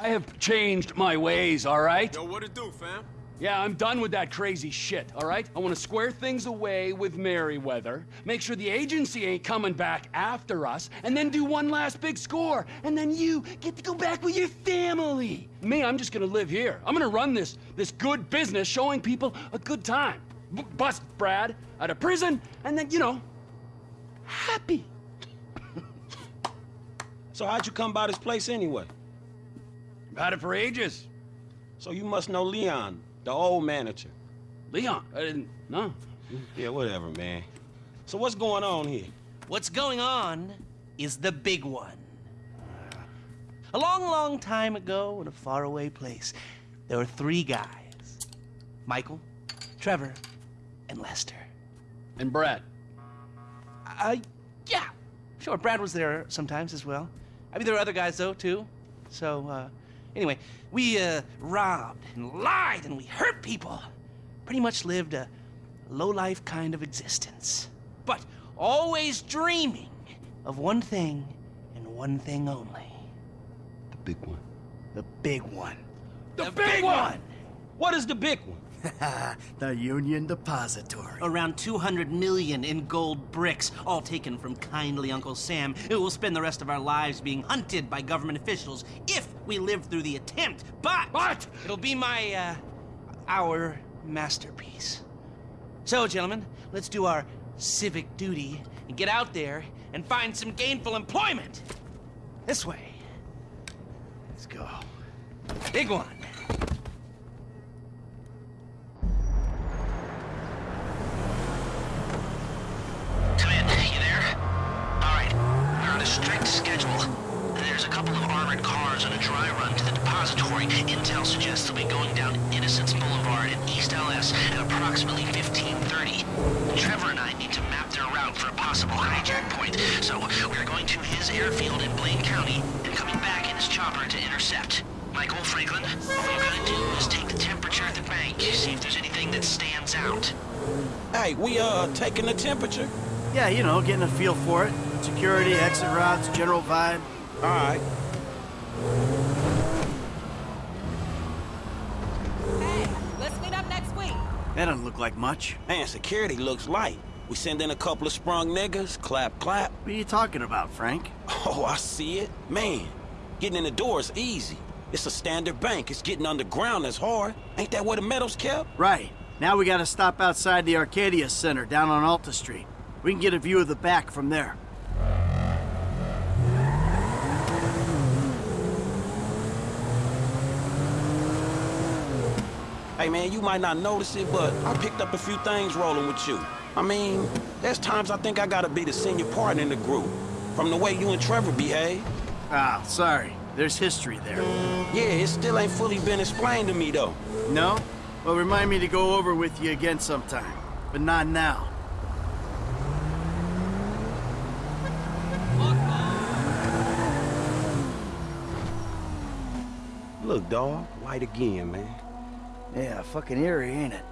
I have changed my ways, all right? Yo, what it do, fam? Yeah, I'm done with that crazy shit, all right? I want to square things away with Merryweather, make sure the agency ain't coming back after us, and then do one last big score. And then you get to go back with your family. Me, I'm just gonna live here. I'm gonna run this, this good business showing people a good time. B bust Brad out of prison, and then, you know, happy. So how'd you come by this place anyway? I've had it for ages. So you must know Leon, the old manager. Leon, I didn't, no. Yeah, whatever, man. So what's going on here? What's going on is the big one. A long, long time ago in a faraway place, there were three guys Michael, Trevor, and Lester. And Brad. Uh, yeah. Sure, Brad was there sometimes as well. I mean, there were other guys, though, too. So, uh, anyway, we, uh, robbed and lied and we hurt people. Pretty much lived a low-life kind of existence. But always dreaming of one thing and one thing only. The big one. The big one. The, big, one! What is the big one? the Union Depository. Around 200 million in gold bricks, all taken from kindly Uncle Sam, who will spend the rest of our lives being hunted by government officials if we live through the attempt. But, But- it'll be my, uh, our masterpiece. So, gentlemen, let's do our civic duty and get out there and find some gainful employment. This way. Let's go. Big one. Come you there? Alright, we're on a strict schedule. There's a couple of armored cars on a dry run to the depository. Intel suggests they'll be going down Innocence Boulevard in East LS at approximately 1530. Trevor and I need to map their route for a possible hijack point, so we're going to his airfield in Blaine County and coming back in his chopper to intercept. Michael Franklin, all you gotta do is take the temperature at the bank, see if there's anything that stands out. Hey, we, uh, taking the temperature? Yeah, you know, getting a feel for it. Security, exit routes, general vibe. All right. Hey, let's meet up next week. That doesn't look like much. Man, security looks light. We send in a couple of sprung niggas, clap, clap. What are you talking about, Frank? Oh, I see it. Man, getting in the door is easy. It's a standard bank. It's getting underground that's hard. Ain't that where the metal's kept? Right. Now we gotta stop outside the Arcadius Center down on Alta Street. We can get a view of the back from there. Hey, man, you might not notice it, but I picked up a few things rolling with you. I mean, there's times I think I gotta be the senior partner in the group. From the way you and Trevor behave. Ah, sorry. There's history there. Yeah, it still ain't fully been explained to me, though. No? Well, remind me to go over with you again sometime. But not now. Look, dawg, white again, man. Yeah, fucking eerie, ain't it?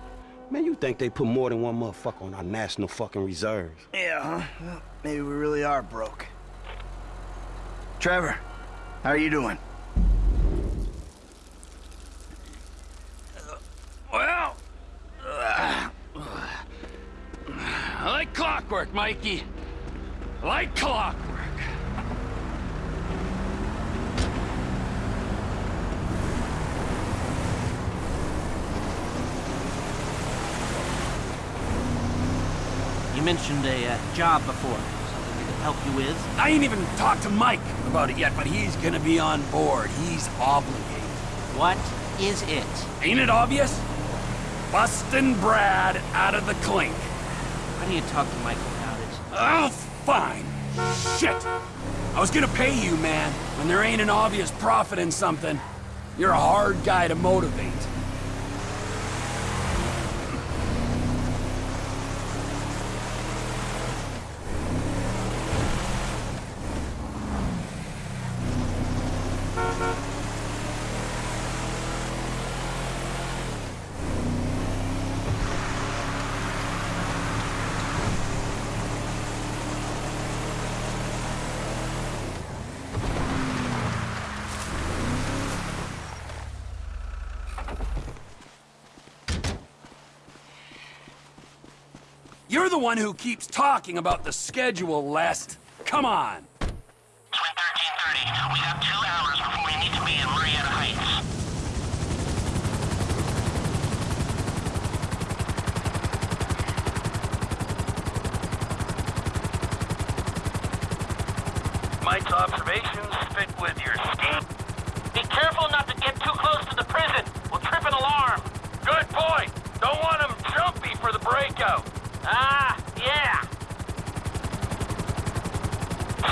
Man, you think they put more than one motherfucker on our national fucking reserves? Yeah, huh? Well, maybe we really are broke. Trevor, how are you doing? Well, uh, I like clockwork, Mikey. I like clockwork. You mentioned a uh, job before. Something we could help you with? I ain't even talked to Mike about it yet, but he's gonna be on board. He's obligated. What is it? Ain't it obvious? Bustin' Brad out of the clink. Why don't you talk to Michael about it? Oh, fine. Shit. I was gonna pay you, man, when there ain't an obvious profit in something. You're a hard guy to motivate. The one who keeps talking about the schedule, Lest. Come on. Twin 1330. We have two hours before we need to be in Murrieta Heights. Mike's observations fit with your scheme. Be careful not to get too close to the prison. We'll trip an alarm. Good point. Don't want him jumpy for the breakout. Ah, yeah.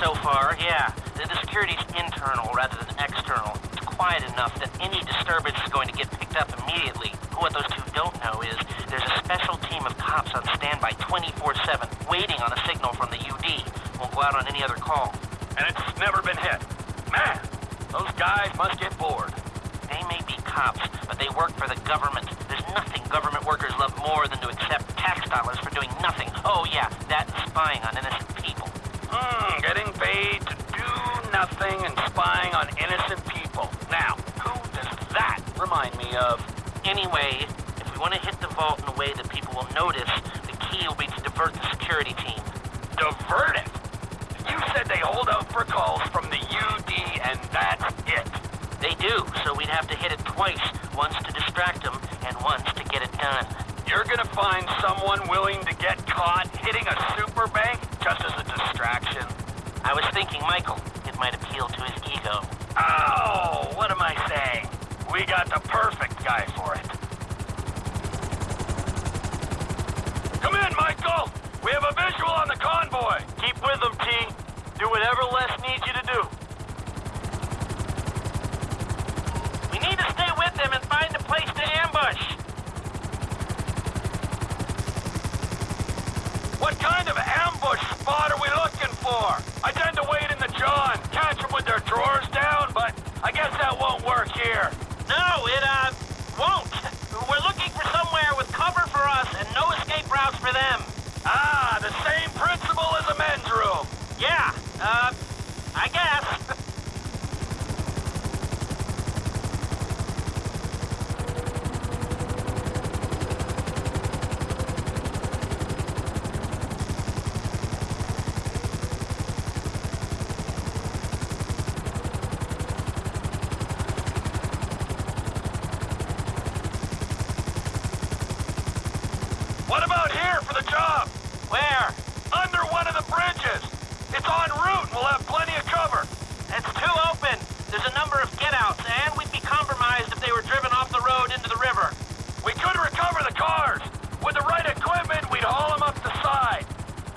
So far, yeah. The, the security's internal rather than external. It's quiet enough that any disturbance is going to get picked up immediately. What those two don't know is there's a special team of cops on standby 24-7, waiting on a signal from the UD. Won't go out on any other call. And it's never been hit. Man, those guys must get bored. They may be cops, but they work for the government. There's nothing government workers love more than to accept tax dollars for doing nothing. Oh yeah, that and spying on innocent people. Hmm, getting paid to do nothing and spying on innocent people. Now, who does that remind me of? Anyway, if we want to hit the vault in a way that people will notice, the key will be to divert the security team. Divert it. You said they hold out for calls from the UD and that's it. They do, so we'd have to hit it twice, once to distract them and once to get it done. You're gonna find someone willing to get caught hitting a super bank just as distraction. I was thinking Michael. It might appeal to his ego. Oh, what am I saying? We got the perfect guy for it. Come in, Michael! We have a visual on the convoy! Keep with them, T. Do whatever Les needs here. No, it, uh, won't. We're looking for somewhere with cover for us and no escape routes for them. Ah, the same principle as a men's room. Yeah, uh, I guess. What about here for the job? Where? Under one of the bridges. It's en route. We'll have plenty of cover. It's too open. There's a number of get-outs, and we'd be compromised if they were driven off the road into the river. We could recover the cars. With the right equipment, we'd haul them up the side.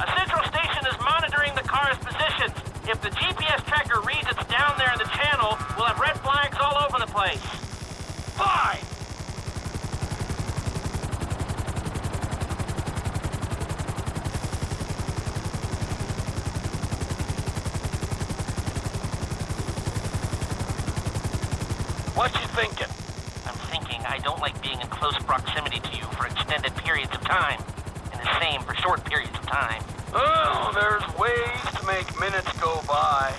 A central station is monitoring the car's positions. If the GPS tracker reads it's down there in the channel, we'll have red flags all over the place. Fine. What you thinking? I'm thinking I don't like being in close proximity to you for extended periods of time. And the same for short periods of time. Oh, there's ways to make minutes go by.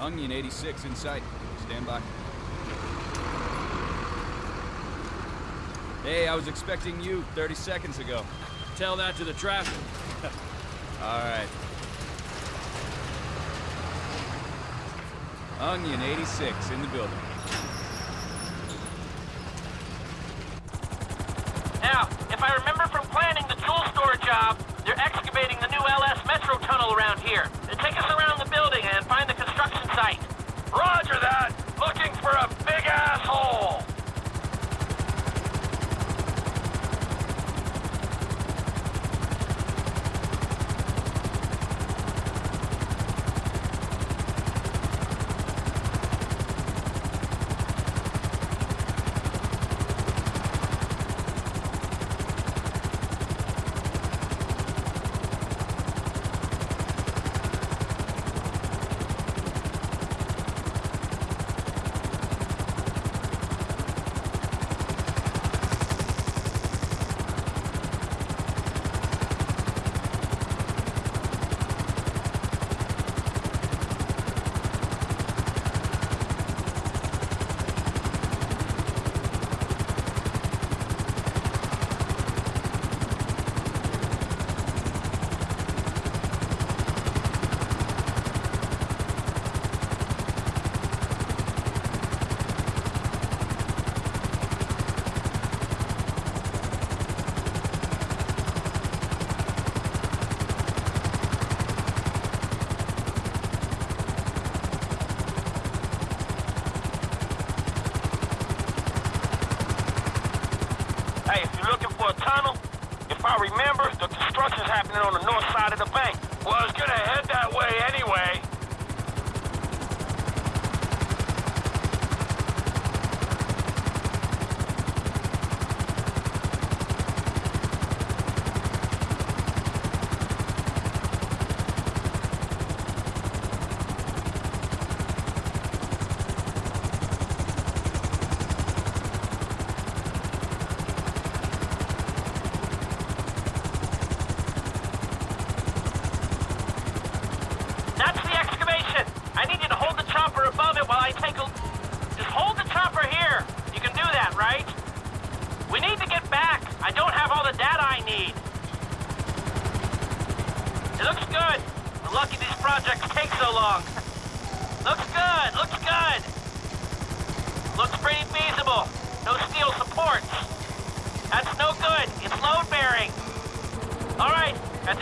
Onion 86 in sight. Stand by. Hey, I was expecting you 30 seconds ago. Tell that to the traffic. All right. Onion 86 in the building.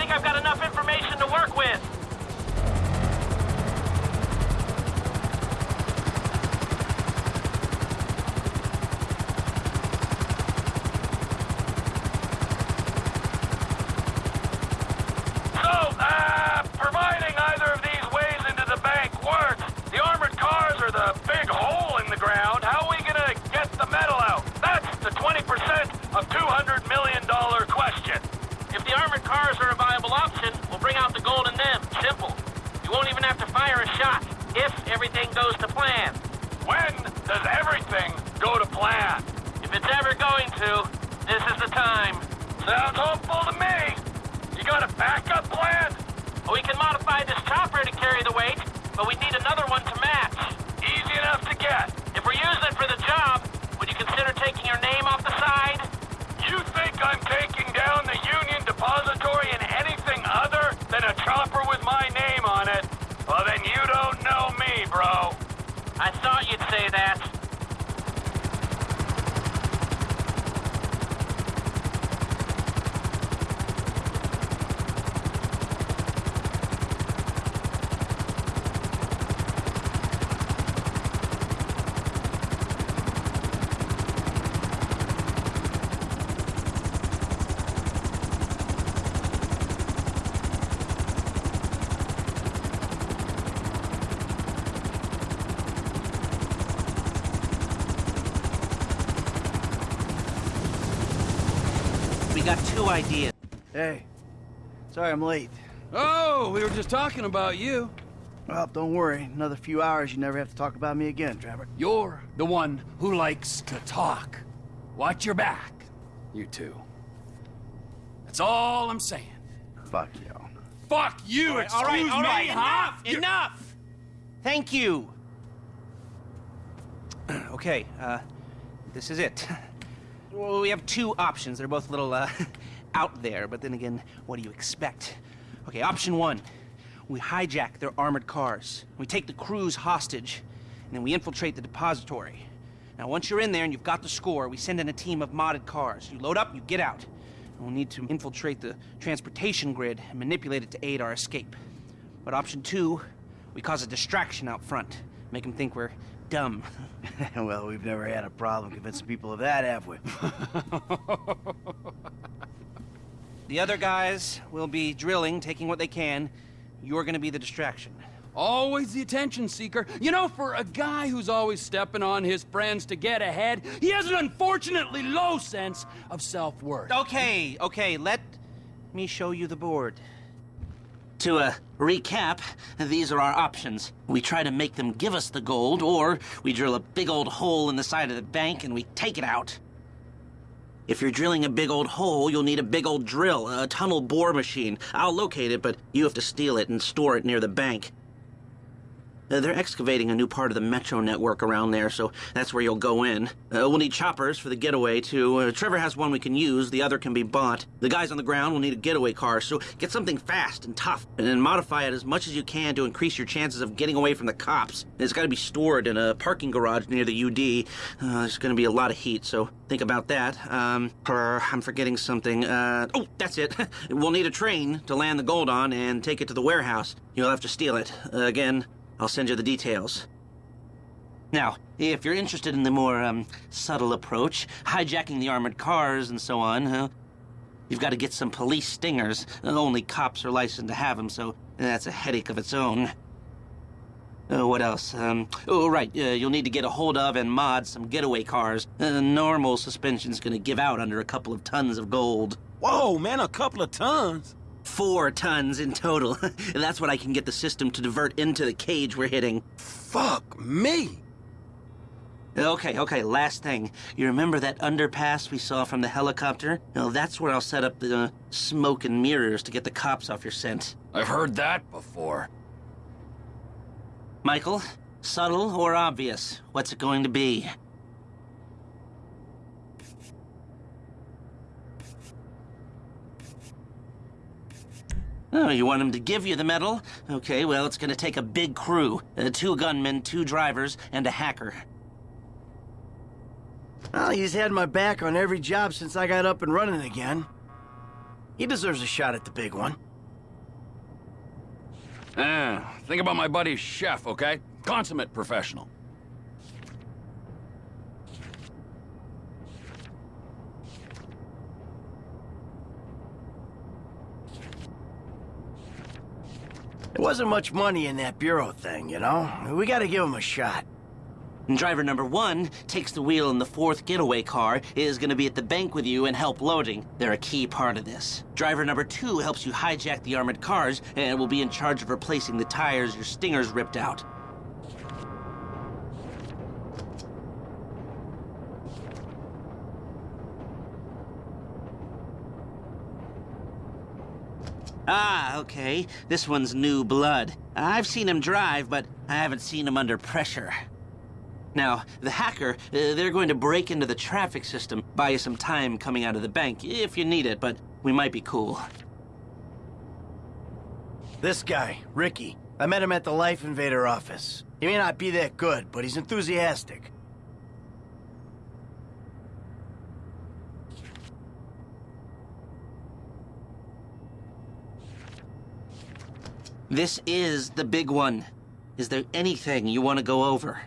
think I've got enough information to work with. got two ideas. Hey, sorry I'm late. Oh, we were just talking about you. Well, don't worry. Another few hours, you never have to talk about me again, Trevor. You're the one who likes to talk. Watch your back, you two. That's all I'm saying. Fuck you. Fuck you! All right, excuse all right, all right, me, enough. Enough! Thank you. okay, uh, this is it. Well, we have two options. They're both a little uh, out there, but then again, what do you expect? Okay, option one. We hijack their armored cars. We take the crews hostage, and then we infiltrate the depository. Now, once you're in there and you've got the score, we send in a team of modded cars. You load up, you get out. And we'll need to infiltrate the transportation grid and manipulate it to aid our escape. But option two, we cause a distraction out front. Make them think we're dumb. well, we've never had a problem convincing people of that, have we? The other guys will be drilling, taking what they can. You're gonna be the distraction. Always the attention seeker. You know, for a guy who's always stepping on his friends to get ahead, he has an unfortunately low sense of self-worth. Okay, okay, let me show you the board. To uh, recap, these are our options. We try to make them give us the gold, or we drill a big old hole in the side of the bank and we take it out. If you're drilling a big old hole, you'll need a big old drill, a tunnel bore machine. I'll locate it, but you have to steal it and store it near the bank. Uh, they're excavating a new part of the metro network around there, so that's where you'll go in. Uh, we'll need choppers for the getaway, too. Uh, Trevor has one we can use, the other can be bought. The guys on the ground will need a getaway car, so get something fast and tough, and then modify it as much as you can to increase your chances of getting away from the cops. It's gotta be stored in a parking garage near the UD. Uh, there's gonna be a lot of heat, so think about that. Um, I'm forgetting something. Uh, oh, that's it. we'll need a train to land the gold on and take it to the warehouse. You'll have to steal it. Uh, again, I'll send you the details. Now, if you're interested in the more um, subtle approach, hijacking the armored cars and so on, huh? You've got to get some police stingers. Only cops are licensed to have them, so that's a headache of its own. Uh, what else? Um, oh, right. Uh, you'll need to get a hold of and mod some getaway cars. Uh, normal suspension's gonna give out under a couple of tons of gold. Whoa, man, a couple of tons. Four tons in total. That's what I can get the system to divert into the cage we're hitting. Fuck me. Okay, okay, last thing. You remember that underpass we saw from the helicopter? Well, that's where I'll set up the uh, smoke and mirrors to get the cops off your scent. I've heard that before. Michael, subtle or obvious? What's it going to be? Oh, you want him to give you the medal? Okay, well, it's gonna take a big crew. Uh, two gunmen, two drivers, and a hacker. Well, he's had my back on every job since I got up and running again. He deserves a shot at the big one. Ah, think about my buddy Chef, okay? Consummate professional. There wasn't much money in that bureau thing, you know? We gotta give him a shot. Driver number one takes the wheel in the fourth getaway car, is gonna be at the bank with you and help loading. They're a key part of this. Driver number two helps you hijack the armored cars and will be in charge of replacing the tires your stingers ripped out. Ah, okay. This one's new blood. I've seen him drive, but I haven't seen him under pressure. Now, the hacker, uh, they're going to break into the traffic system, buy you some time coming out of the bank, if you need it, but we might be cool. This guy, Ricky. I met him at the Life Invader office. He may not be that good, but he's enthusiastic. This is the big one. Is there anything you want to go over?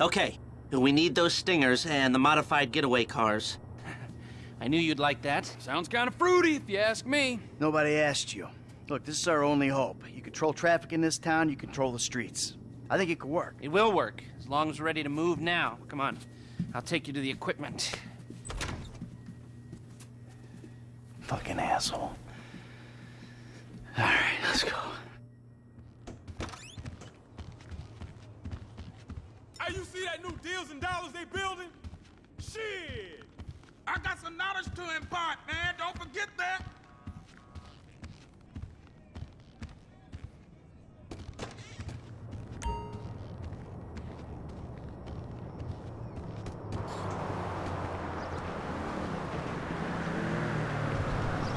Okay, we need those stingers and the modified getaway cars. I knew you'd like that. Sounds kind of fruity, if you ask me. Nobody asked you. Look, this is our only hope. You control traffic in this town, you control the streets. I think it could work. It will work, as long as we're ready to move now. Come on, I'll take you to the equipment. Fucking asshole. All right, let's go. Hey, you see that new deals and dollars they building? Shit! I got some knowledge to impart, man. Don't forget that.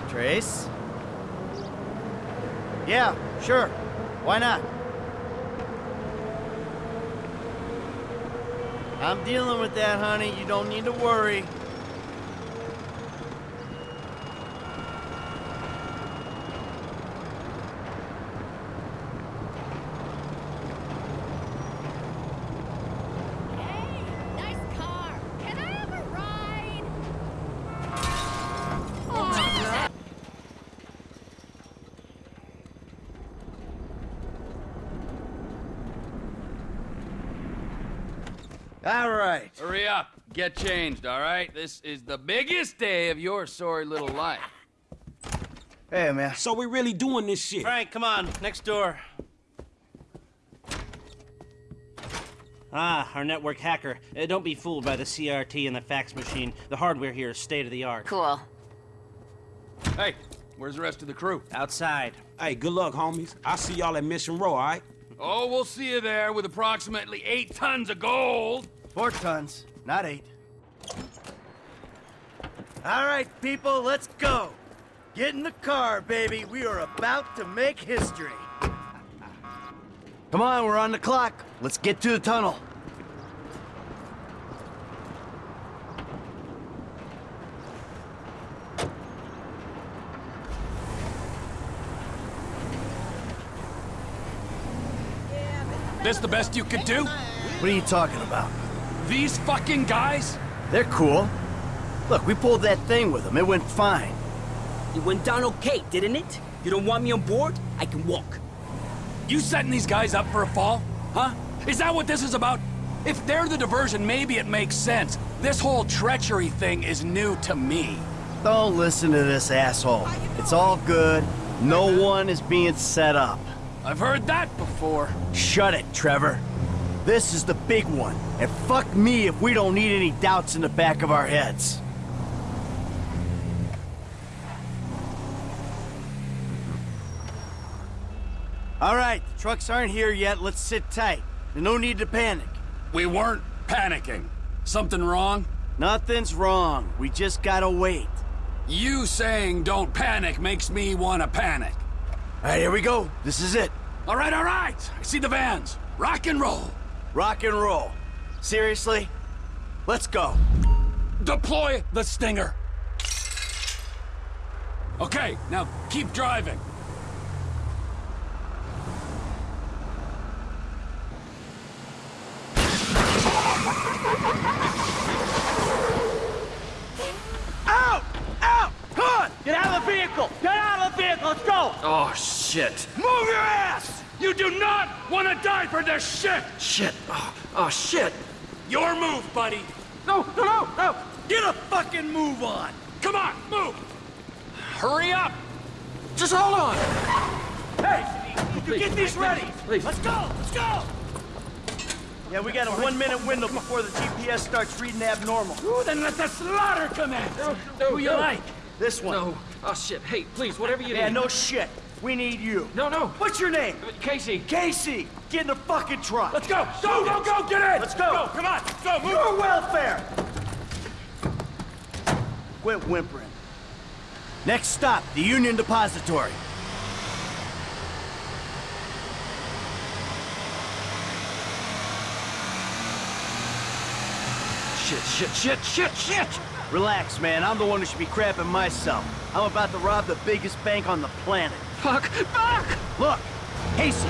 Trace? Yeah, sure. Why not? I'm dealing with that, honey. You don't need to worry. Hey, nice car. Can I have a ride? Oh, All right. Hurry up. Get changed, all right? This is the biggest day of your sorry little life. Hey, man. So we really doing this shit? Frank, come on, next door. Ah, our network hacker. Uh, don't be fooled by the CRT and the fax machine. The hardware here is state of the art. Cool. Hey, where's the rest of the crew? Outside. Hey, good luck, homies. I'll see y'all at Mission Row, all right? Oh, we'll see you there with approximately eight tons of gold. Four tons, not eight. All right, people, let's go. Get in the car, baby. We are about to make history. Come on, we're on the clock. Let's get to the tunnel. This the best you could do? What are you talking about? These fucking guys? They're cool. Look, we pulled that thing with them. It went fine. It went down okay, didn't it? You don't want me on board? I can walk. You setting these guys up for a fall? Huh? Is that what this is about? If they're the diversion, maybe it makes sense. This whole treachery thing is new to me. Don't listen to this asshole. It's all good. No one is being set up. I've heard that before. Shut it, Trevor. This is the big one. And fuck me if we don't need any doubts in the back of our heads. All right, the trucks aren't here yet. Let's sit tight. There's no need to panic. We weren't panicking. Something wrong? Nothing's wrong. We just gotta wait. You saying don't panic makes me want to panic. All right, here we go. This is it. All right, all right. I see the vans. Rock and roll. Rock and roll. Seriously? Let's go. Deploy the Stinger. Okay, now keep driving. Out! Out! Come on! Get out of the vehicle! Get out of the vehicle! Let's go! Oh, shit. Move your ass! You do not want to die for this shit! Shit. Oh, oh shit. Your move, buddy. No, no, no, no. Get a fucking move on! Come on, move. Hurry up. Just hold on. Hey! You get these ready! Please. Let's go! Let's go! Yeah, we got a one-minute window before the GPS starts reading abnormal. Ooh, then let the slaughter commence. Who you like? This one. No. Oh shit. Hey, please, whatever you Yeah, no shit. We need you. No, no. What's your name? Casey. Casey! Get in the fucking truck! Let's go. Go, go, go. Get in. Let's go! Come on. Go, move. Your welfare! Quit whimpering. Next stop, the Union Depository. Shit, shit, shit, shit, shit. Relax, man. I'm the one who should be crapping myself. I'm about to rob the biggest bank on the planet. Fuck. Fuck. Look, Casey,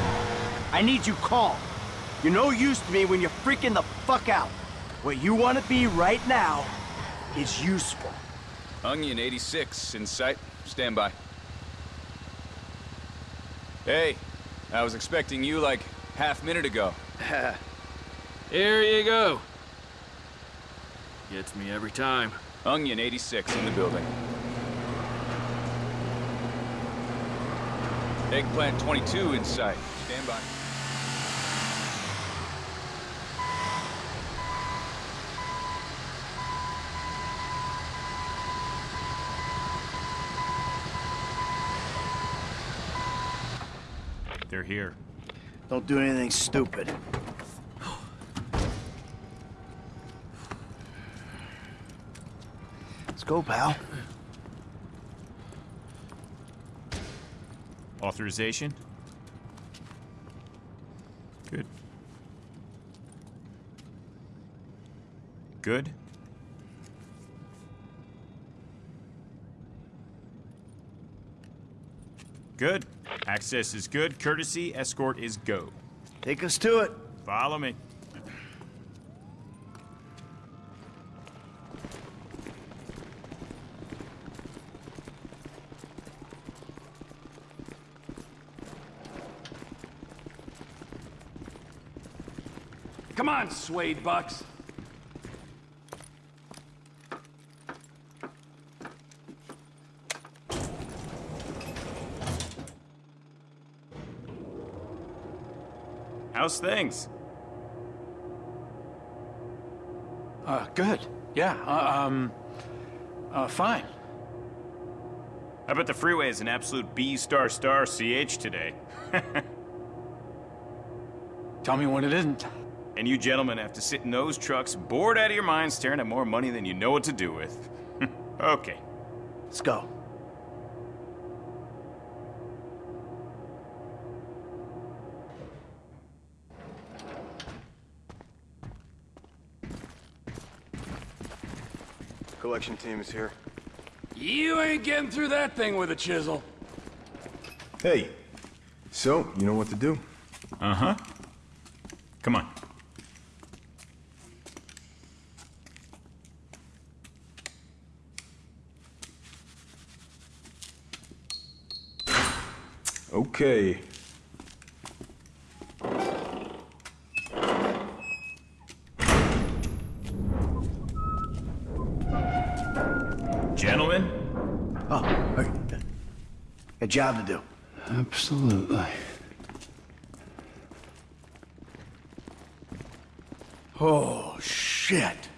I need you calm. You're no use to me when you're freaking the fuck out. What you want to be right now is useful. Onion 86 in sight. Stand by. Hey, I was expecting you like half minute ago. Here you go. Gets me every time. Onion 86 in the building. Eggplant 22 in sight. Stand by. They're here. Don't do anything stupid. Let's go, pal. Authorization? Good. Good. Good. Access is good. Courtesy escort is go. Take us to it. Follow me. Come on, Suede Bucks. How's things? Uh, good. Yeah, uh, um, uh, fine. How about the freeway is an absolute B star star CH today? Tell me when it isn't. And you gentlemen have to sit in those trucks, bored out of your minds, staring at more money than you know what to do with. okay. Let's go. Collection team is here. You ain't getting through that thing with a chisel. Hey, so, you know what to do? Uh-huh. Come on. Okay. Gentlemen? Oh, okay. A job to do. Absolutely. Oh, shit.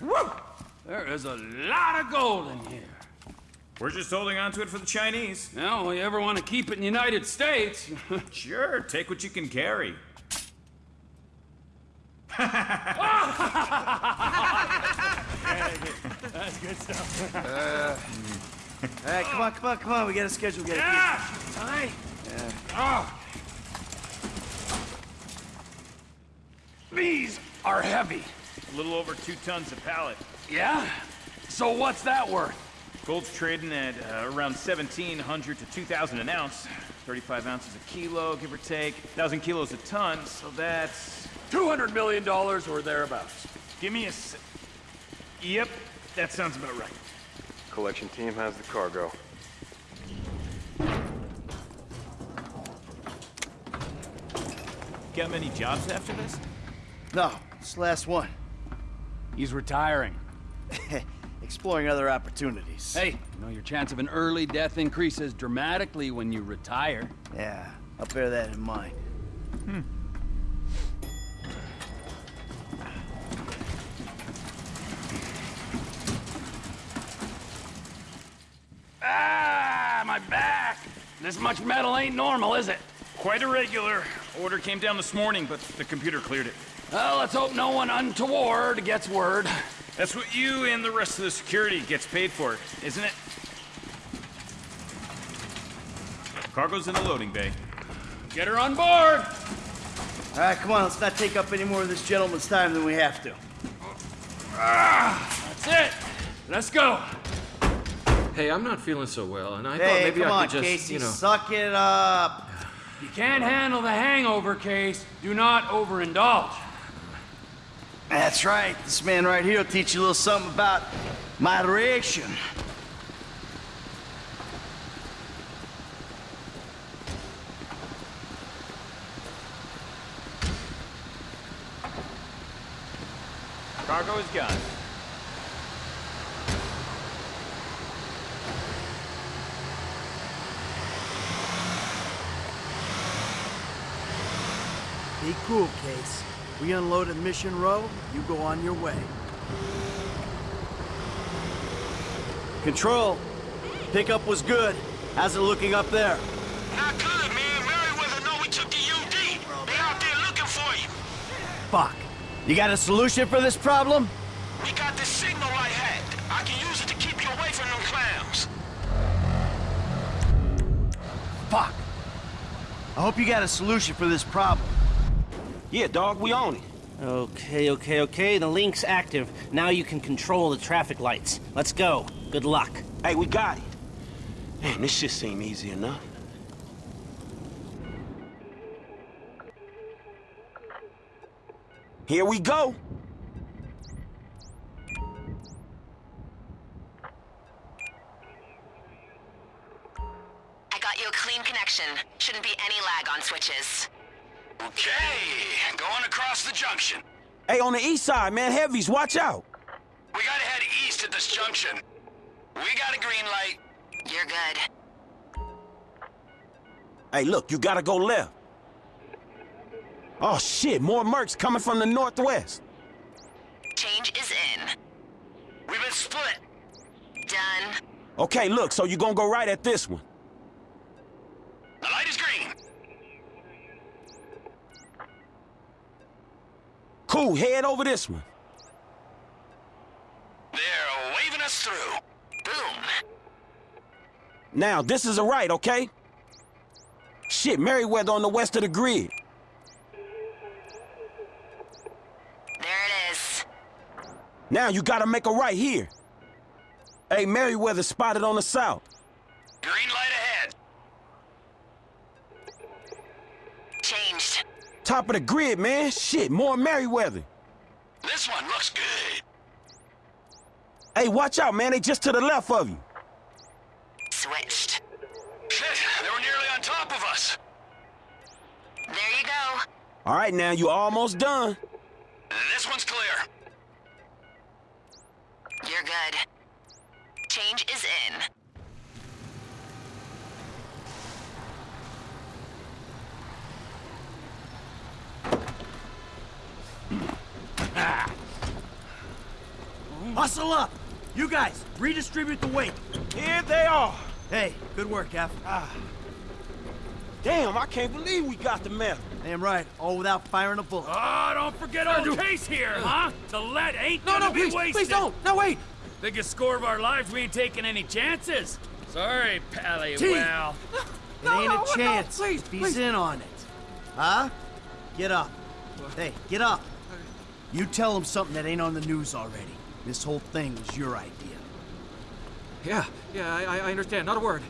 Woo! There is a lot of gold in here. We're just holding on to it for the Chinese. Well, you ever want to keep it in the United States? sure, take what you can carry. That's good stuff. Uh, all right, come on, come on, come on. We got a schedule. We got Yeah! All right. Yeah. Oh. These are heavy. A little over two tons a pallet. Yeah? So what's that worth? Gold's trading at uh, around 1,700 to 2,000 an ounce. 35 ounces a kilo, give or take. 1,000 kilos a ton, so that's... $200 million or thereabouts. Give me a... yep, that sounds about right. Collection team has the cargo. Got many jobs after this? No, it's the last one. He's retiring. Exploring other opportunities. Hey, you know your chance of an early death increases dramatically when you retire. Yeah, I'll bear that in mind. Hmm. Ah, my back! This much metal ain't normal, is it? Quite irregular. Order came down this morning, but the computer cleared it. Well, let's hope no one untoward gets word. That's what you and the rest of the security gets paid for, isn't it? Cargo's in the loading bay. Get her on board! All right, come on. Let's not take up any more of this gentleman's time than we have to. Ah, that's it. Let's go. Hey, I'm not feeling so well, and I hey, thought maybe come I on, could just, Casey, you know. suck it up. You can't handle the hangover case, do not overindulge. That's right. This man right here will teach you a little something about moderation. Cargo is gone. Be cool, Case. We unload at Mission Row, you go on your way. Control. Pickup was good. How's it looking up there? Not good, man. Merryweather know we took the UD. They out there looking for you. Fuck. You got a solution for this problem? We got this signal right ahead. I can use it to keep you away from them clowns. Fuck. I hope you got a solution for this problem. Yeah, dog, we own it. Okay, okay, okay. The link's active. Now you can control the traffic lights. Let's go. Good luck. Hey, we got it. Man, this shit seem easy enough. Here we go. I got you a clean connection. Shouldn't be any lag on switches. Okay, going across the junction. Hey, on the east side, man, heavies, watch out. We gotta head east at this junction. We got a green light. You're good. Hey, look, you gotta go left. Oh, shit, more mercs coming from the northwest. Change is in. We've been split. Done. Okay, look, so you're gonna go right at this one. The light is green. Cool, head over this one. They're waving us through. Boom. Now, this is a right, okay? Shit, Merryweather on the west of the grid. There it is. Now you gotta make a right here. Hey, Merryweather spotted on the south. Green Top of the grid, man. Shit, more Merryweather. This one looks good. Hey, watch out, man. They just to the left of you. Switched. Shit, they were nearly on top of us. There you go. All right, now you almost done. This one's clear. You're good. Change is in. Hustle up! You guys, redistribute the weight. Here they are. Hey, good work, F. Ah. Damn, I can't believe we got the metal. Damn right, all without firing a bullet. Oh, don't forget our case here, huh? The lead ain't No, gonna no, be please, wasted. please don't. No, wait. Biggest score of our lives, we ain't taking any chances. Sorry, Pally. T. Well, It ain't no, a no, chance. please, if he's please. in on it. Huh? Get up. Hey, get up. You tell him something that ain't on the news already. This whole thing was your idea. Yeah, yeah, I, I understand. Not a word.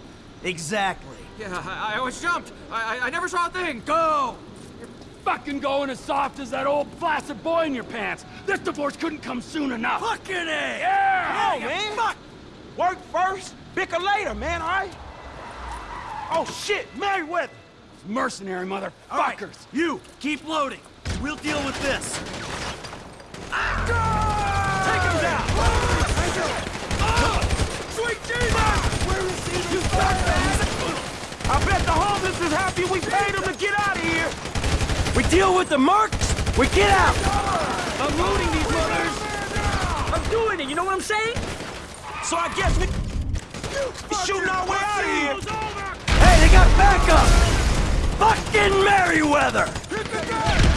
Exactly. Yeah, I, I always jumped. I, I, I never saw a thing. Go! You're fucking going as soft as that old flaccid boy in your pants. This divorce couldn't come soon enough. Fucking A! Eh? Yeah! Come on, man. Fuck. Work first, bicker later, man, all right? Oh, shit, Merryweather. Mercenary All right, motherfuckers. you, keep loading. We'll deal with this. Take him down. Sweet Jesus! Where is he? You I bet the homeless is happy we paid him to get out of here. We deal with the mercs, we get out! I'm loading these mothers. I'm doing it, you know what I'm saying? So I guess we shooting our way out of here. Hey, they got backup! Fucking Merryweather!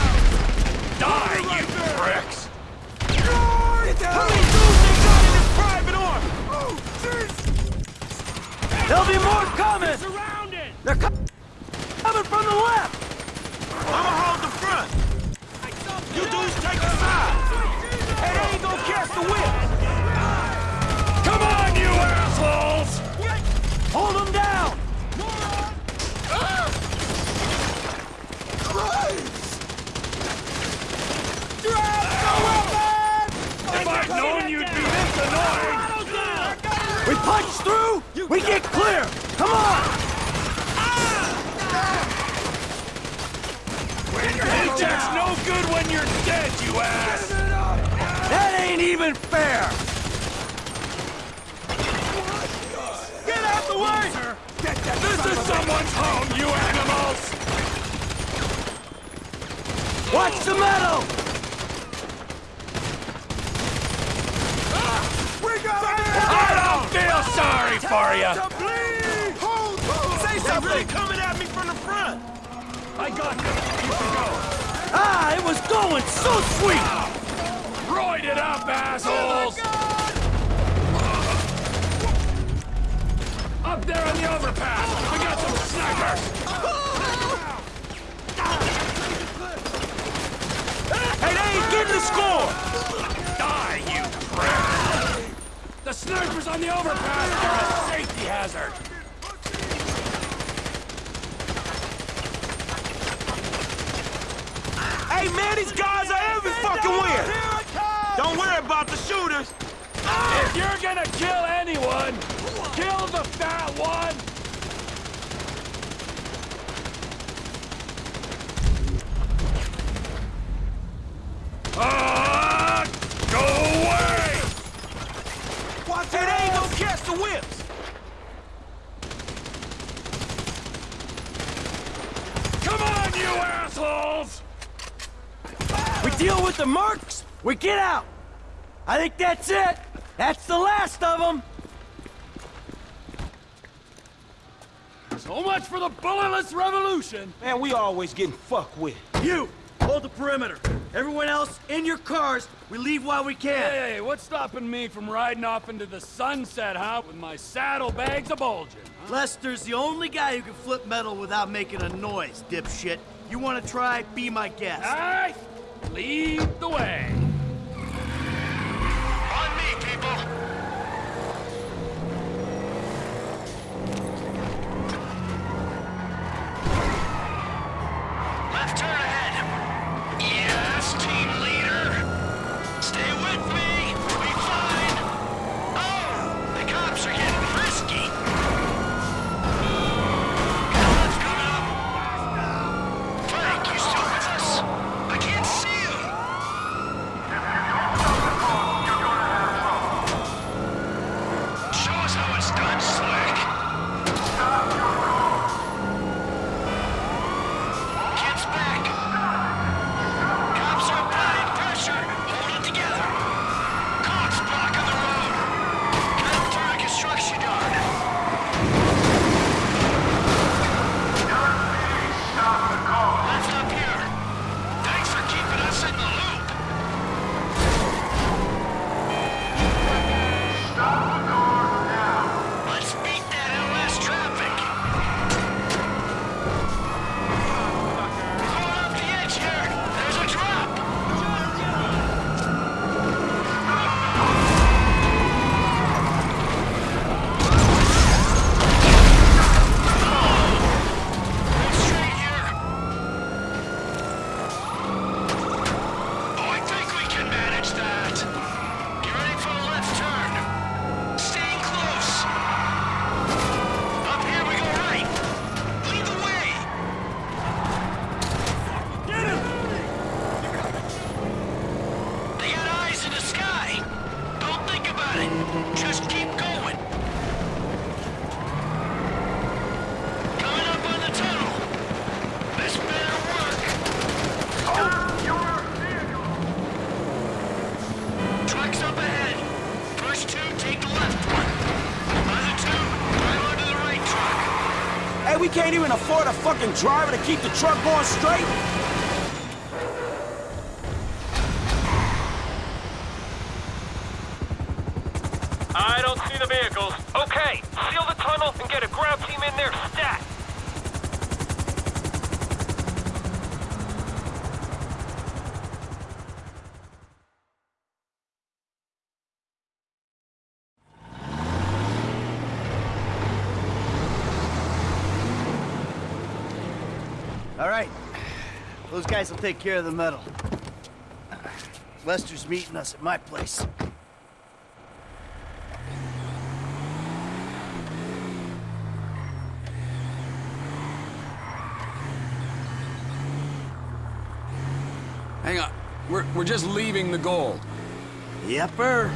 Snipers on the overpass are a safety hazard! Hey, man, these guys are every fucking where. Don't worry about the shooters. Ah! If you're gonna kill anyone, kill the fat one! Ah! Go away! Watch it, they ain't gonna catch the whips. Come on, you assholes! We deal with the mercs, we get out! I think that's it! That's the last of them! So much for the bulletless revolution! Man, we always getting fucked with. You! Hold the perimeter. Everyone else, in your cars. We leave while we can. Hey, hey, what's stopping me from riding off into the sunset, huh? With my saddlebags a bulging, huh? Lester's the only guy who can flip metal without making a noise, dipshit. You want to try? Be my guest. Aye! Lead the way! Can't even afford a fucking driver to keep the truck going straight. I don't see the vehicles. Okay, seal the tunnel and get a ground team in there stat. All right. Those guys will take care of the metal. Lester's meeting us at my place. Hang on. We're, we're just leaving the gold. Yepper.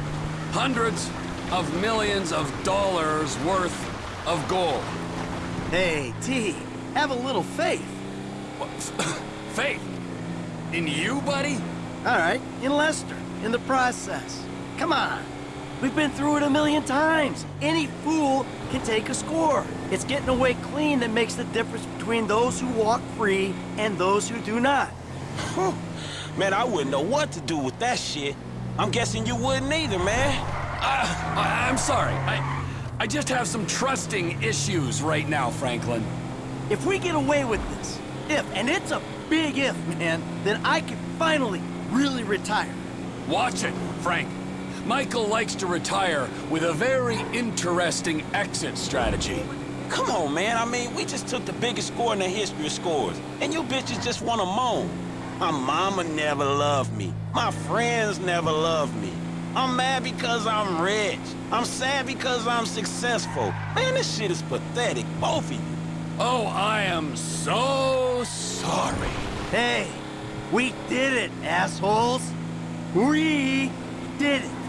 Hundreds of millions of dollars worth of gold. Hey, T, have a little faith. What? Faith? In you, buddy? All right, in Lester, in the process. Come on. We've been through it a million times. Any fool can take a score. It's getting away clean that makes the difference between those who walk free and those who do not. Man, I wouldn't know what to do with that shit. I'm guessing you wouldn't either, man. Uh, I- I'm sorry. I, I just have some trusting issues right now, Franklin. If we get away with this, if, and it's a big if, man, then I can finally really retire. Watch it, Frank. Michael likes to retire with a very interesting exit strategy. Come on, man. I mean, we just took the biggest score in the history of scores, and you bitches just want to moan. My mama never loved me. My friends never loved me. I'm mad because I'm rich. I'm sad because I'm successful. Man, this shit is pathetic, both of you. Oh, I am so sorry. Hey, we did it, assholes. We did it.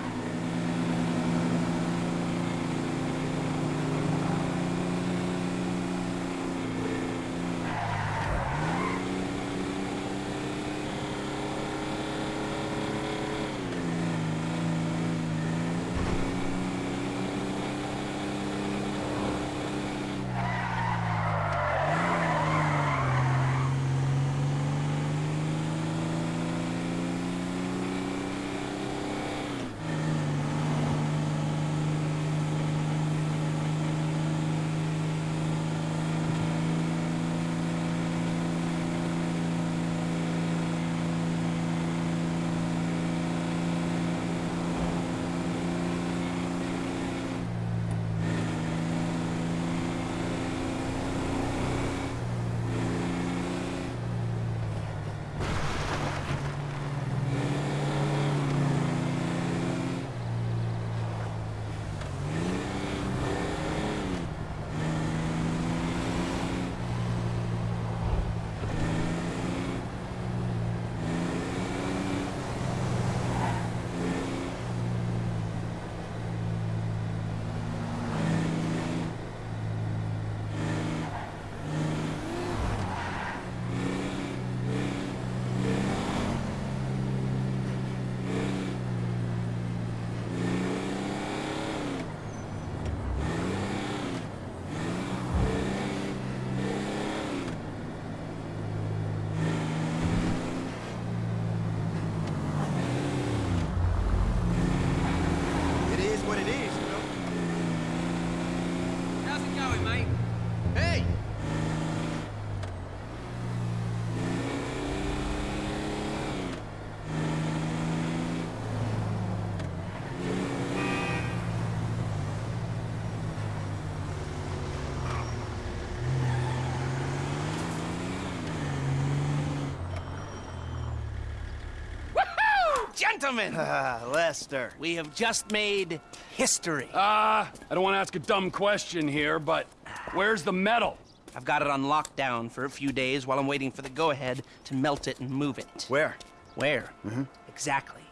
Gentlemen! Ah, Lester. We have just made history. Ah, I don't want to ask a dumb question here, but where's the metal? I've got it on lockdown for a few days while I'm waiting for the go-ahead to melt it and move it. Where? Where? Mm-hmm. Exactly.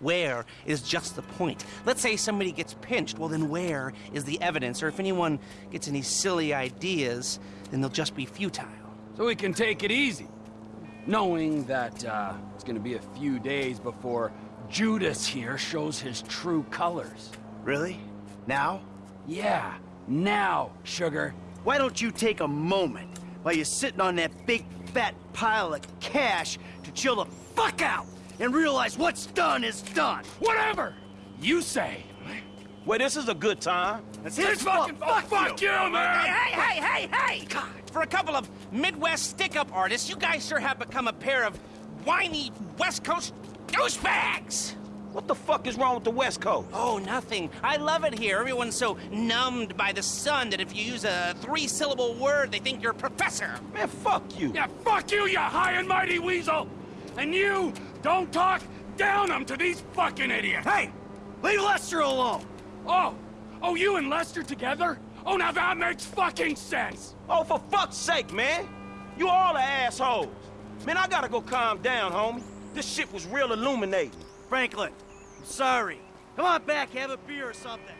Where is just the point. Let's say somebody gets pinched. Well, then where is the evidence? Or if anyone gets any silly ideas, then they'll just be futile. So we can take it easy. Knowing that uh, it's gonna be a few days before Judas here shows his true colors. Really? Now? Yeah, now, sugar. Why don't you take a moment while you're sitting on that big fat pile of cash to chill the fuck out and realize what's done is done? Whatever you say. Well, this is a good time. That's This his fucking fault. fuck, you, man! Hey, hey, hey, hey! God, for a couple of Midwest stick-up artists, you guys sure have become a pair of whiny West Coast douchebags! What the fuck is wrong with the West Coast? Oh, nothing. I love it here. Everyone's so numbed by the sun that if you use a three-syllable word, they think you're a professor. Man, fuck you. Yeah, fuck you, you high and mighty weasel! And you, don't talk down them to these fucking idiots! Hey! Leave Lester alone! Oh! Oh, you and Lester together? Oh, now that makes fucking sense! Oh, for fuck's sake, man. You all are assholes. Man, I gotta go calm down, homie. This shit was real illuminating. Franklin, I'm sorry. Come on back, have a beer or something.